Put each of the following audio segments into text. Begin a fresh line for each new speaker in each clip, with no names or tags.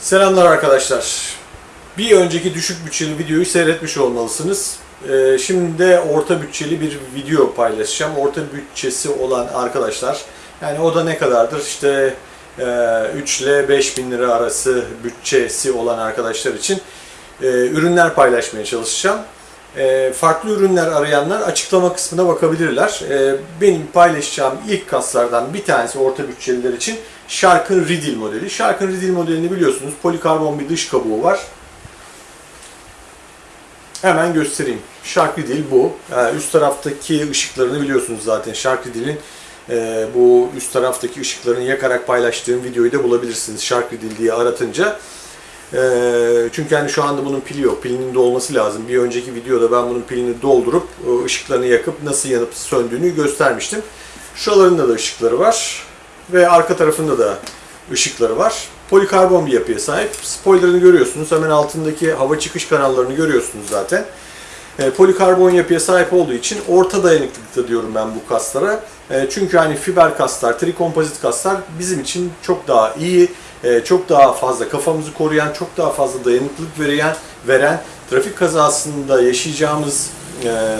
Selamlar arkadaşlar. Bir önceki düşük bütçeli videoyu seyretmiş olmalısınız. Ee, şimdi de orta bütçeli bir video paylaşacağım. Orta bütçesi olan arkadaşlar, yani o da ne kadardır? İşte e, 3 ile 5 bin lira arası bütçesi olan arkadaşlar için e, ürünler paylaşmaya çalışacağım. E, farklı ürünler arayanlar açıklama kısmına bakabilirler. E, benim paylaşacağım ilk kaslardan bir tanesi orta bütçeliler için Shark'ın Riddle modeli. Shark'ın Riddle modelini biliyorsunuz. Polikarbon bir dış kabuğu var. Hemen göstereyim. Shark Riddle bu. E, üst taraftaki ışıklarını biliyorsunuz zaten. Shark Riddle'in e, bu üst taraftaki ışıklarını yakarak paylaştığım videoyu da bulabilirsiniz. Shark Riddle diye aratınca. E, çünkü hani şu anda bunun pili yok. Pilinin de olması lazım. Bir önceki videoda ben bunun pilini doldurup ışıklarını yakıp nasıl yanıp söndüğünü göstermiştim. Şuralarında da ışıkları var. Ve arka tarafında da ışıkları var. Polikarbon bir yapıya sahip. Spoilerını görüyorsunuz. Hemen altındaki hava çıkış kanallarını görüyorsunuz zaten. E, polikarbon yapıya sahip olduğu için orta dayanıklılıkta diyorum ben bu kaslara. E, çünkü hani fiber kaslar, trikompozit kaslar bizim için çok daha iyi, e, çok daha fazla kafamızı koruyan, çok daha fazla dayanıklılık veren, veren trafik kazasında yaşayacağımız e,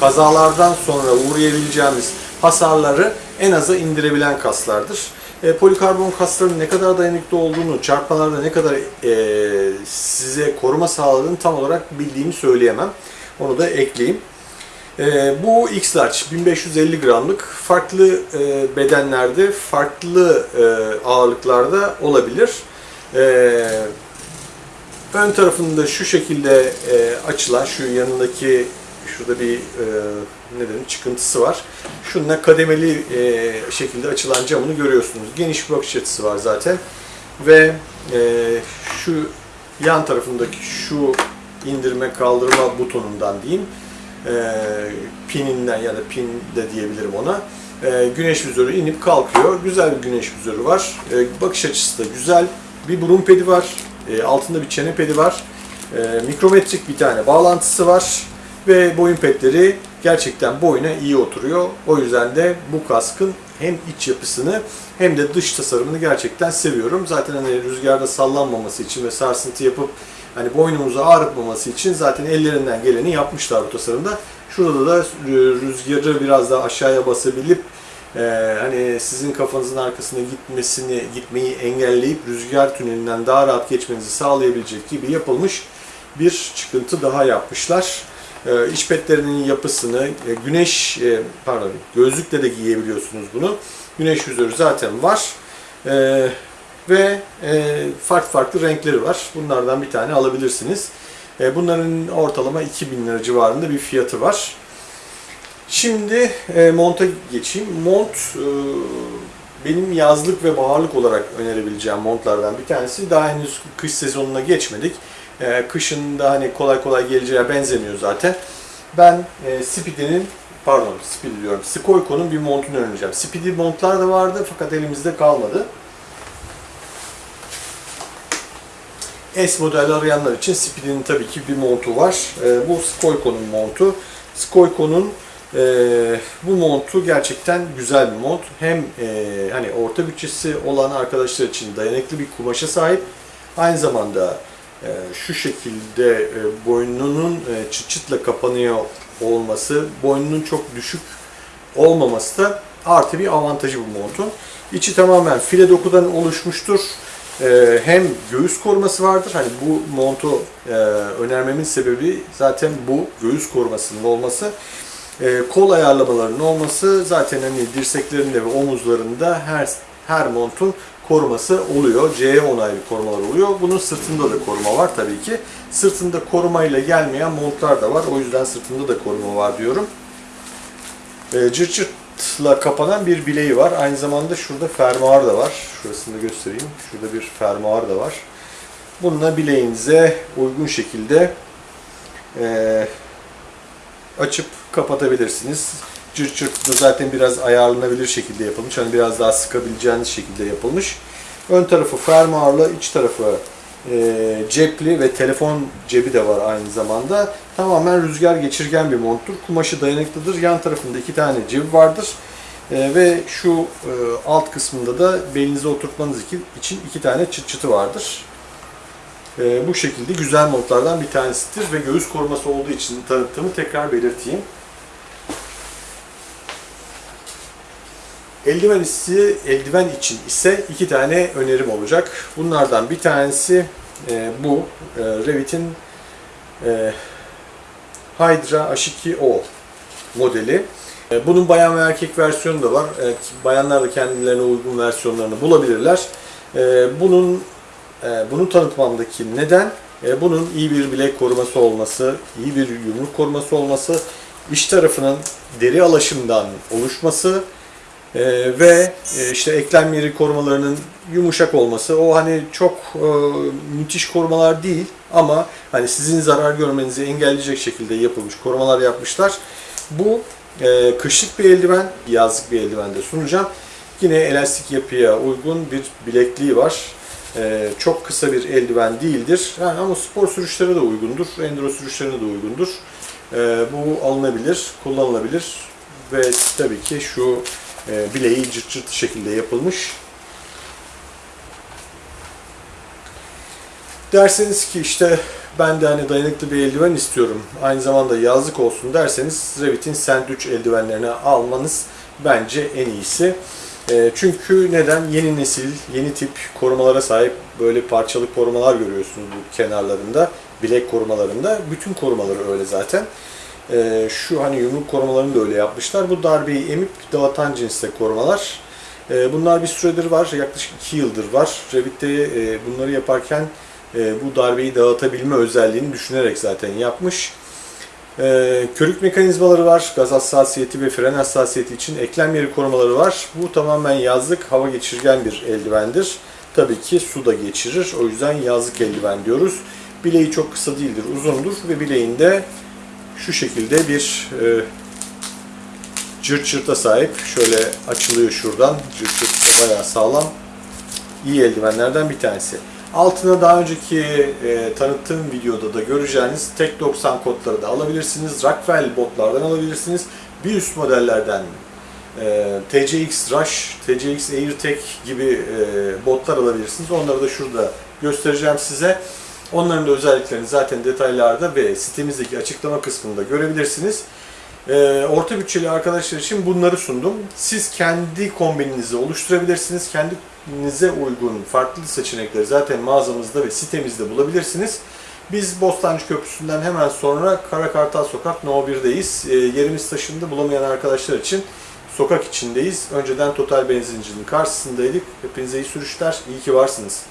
kazalardan sonra uğrayabileceğimiz hasarları en aza indirebilen kaslardır. E, polikarbon kasların ne kadar dayanıklı olduğunu, çarpmalarda ne kadar e, size koruma sağladığını tam olarak bildiğimi söyleyemem. Onu da ekleyeyim. E, bu X-Large 1550 gramlık farklı e, bedenlerde, farklı e, ağırlıklarda olabilir. E, ön tarafında şu şekilde e, açılan, şu yanındaki şurada bir e, ne dedim çıkıntısı var. Şununla kademeli e, şekilde açılan camını görüyorsunuz. Geniş bir bakış açısı var zaten. Ve şu yan tarafındaki şu indirme kaldırma butonundan diyeyim. E, pininden ya da pin de diyebilirim ona. E, güneş vizörü inip kalkıyor. Güzel bir güneş vizörü var. E, bakış açısı da güzel. Bir burun pedi var. E, altında bir çene pedi var. E, mikrometrik bir tane bağlantısı var ve boyun petleri gerçekten boyuna iyi oturuyor. O yüzden de bu kaskın hem iç yapısını hem de dış tasarımını gerçekten seviyorum. Zaten hani rüzgarda sallanmaması için ve sarsıntı yapıp hani boynumuzu ağrıtmaması için zaten ellerinden geleni yapmışlar bu tasarımda. Şurada da rüzgarı biraz daha aşağıya basabilip e, hani sizin kafanızın arkasına gitmesini gitmeyi engelleyip rüzgar tünelinden daha rahat geçmenizi sağlayabilecek gibi yapılmış bir çıkıntı daha yapmışlar e, iç petlerinin yapısını, e, güneş, e, pardon gözlükle de giyebiliyorsunuz bunu. Güneş vizörü zaten var. E, ve e, farklı farklı renkleri var. Bunlardan bir tane alabilirsiniz. E, bunların ortalama 2000 lira civarında bir fiyatı var. Şimdi e, monta geçeyim. Mont e, benim yazlık ve baharlık olarak önerebileceğim montlardan bir tanesi. Daha henüz kış sezonuna geçmedik. E, kışın da hani kolay kolay geleceğe benzemiyor zaten. Ben e, Speedy'nin pardon Speedy diyorum. Skoyko'nun bir montunu önereceğim. Speedy montlar da vardı fakat elimizde kalmadı. S model arayanlar için Speedy'nin tabii ki bir montu var. E, bu Skoyko'nun montu. Skoyko'nun e, bu montu gerçekten güzel bir mont. Hem e, hani orta bütçesi olan arkadaşlar için dayanıklı bir kumaşa sahip. Aynı zamanda şu şekilde e, boynunun e, çıt çıtla kapanıyor olması, boynunun çok düşük olmaması da artı bir avantajı bu montun. İçi tamamen file dokudan oluşmuştur. E, hem göğüs koruması vardır. Hani bu montu e, önermemin sebebi zaten bu göğüs korumasının olması. E, kol ayarlamalarının olması zaten hani dirseklerinde ve omuzlarında her her montun koruması oluyor. CE onaylı korumalar oluyor. Bunun sırtında da koruma var tabii ki. Sırtında korumayla gelmeyen montlar da var. O yüzden sırtında da koruma var diyorum. E, cırt kapanan bir bileği var. Aynı zamanda şurada fermuar da var. Şurasını da göstereyim. Şurada bir fermuar da var. Bununla bileğinize uygun şekilde e, açıp kapatabilirsiniz. Cırt cırt da zaten biraz ayarlanabilir şekilde yapılmış. Hani biraz daha sıkabileceğiniz şekilde yapılmış. Ön tarafı fermuarlı, iç tarafı e, cepli ve telefon cebi de var aynı zamanda. Tamamen rüzgar geçirgen bir monttur. Kumaşı dayanıklıdır. Yan tarafında iki tane cebi vardır. E, ve şu e, alt kısmında da belinize oturtmanız için iki tane çıt çıtı vardır. e, bu şekilde güzel montlardan bir tanesidir ve göğüs koruması olduğu için tanıttığımı tekrar belirteyim. Eldiven ise eldiven için ise iki tane önerim olacak. Bunlardan bir tanesi e, bu e, Revit'in e, Hydra H2O modeli. E, Bunun bayan ve erkek versiyonu da var. E, Bayanlar da kendilerine uygun versiyonlarını bulabilirler. E, Bunun e, bunu tanıtmamdaki neden e, bunun iyi bir bilek koruması olması, iyi bir yumruk koruması olması, iç tarafının deri alaşımdan oluşması e, ve e, işte eklem yeri korumalarının yumuşak olması. O hani çok e, müthiş korumalar değil ama hani sizin zarar görmenizi engelleyecek şekilde yapılmış korumalar yapmışlar. Bu e, kışlık bir eldiven, yazlık bir eldiven de sunacağım. Yine elastik yapıya uygun bir bilekliği var. Ee, çok kısa bir eldiven değildir. Yani ama spor sürüşlere de uygundur, enduro sürüşlerine de uygundur. Ee, bu alınabilir, kullanılabilir ve tabii ki şu e, bileği cırt cırt şekilde yapılmış. Derseniz ki işte ben de hani dayanıklı bir eldiven istiyorum, aynı zamanda yazlık olsun derseniz Revit'in Sandwich eldivenlerini almanız bence en iyisi. E, çünkü neden? Yeni nesil, yeni tip korumalara sahip böyle parçalı korumalar görüyorsunuz bu kenarlarında, bilek korumalarında. Bütün korumaları öyle zaten. E, şu hani yumruk korumalarını da öyle yapmışlar. Bu darbeyi emip dağıtan cinste korumalar. E, bunlar bir süredir var, yaklaşık 2 yıldır var. Revit'te e, bunları yaparken e, bu darbeyi dağıtabilme özelliğini düşünerek zaten yapmış. Ee, körük mekanizmaları var. Gaz hassasiyeti ve fren hassasiyeti için eklem yeri korumaları var. Bu tamamen yazlık hava geçirgen bir eldivendir. Tabii ki su da geçirir. O yüzden yazlık eldiven diyoruz. Bileği çok kısa değildir, uzundur ve bileğinde şu şekilde bir e, cırt cırta sahip. Şöyle açılıyor şuradan. Cırt cırt da bayağı sağlam. İyi eldivenlerden bir tanesi. Altına daha önceki e, tanıttığım videoda da göreceğiniz tek 90 kodları da alabilirsiniz. Rockwell botlardan alabilirsiniz. Bir üst modellerden e, TCX Rush, TCX AirTech gibi e, botlar alabilirsiniz. Onları da şurada göstereceğim size. Onların da özelliklerini zaten detaylarda ve sitemizdeki açıklama kısmında görebilirsiniz. E, orta bütçeli arkadaşlar için bunları sundum. Siz kendi kombininizi oluşturabilirsiniz. Kendinize uygun farklı seçenekleri zaten mağazamızda ve sitemizde bulabilirsiniz. Biz Bostancı Köprüsü'nden hemen sonra Karakartal Sokak No 1'deyiz. E, yerimiz taşındı bulamayan arkadaşlar için sokak içindeyiz. Önceden Total Benzincinin karşısındaydık. Hepinize iyi sürüşler, iyi ki varsınız.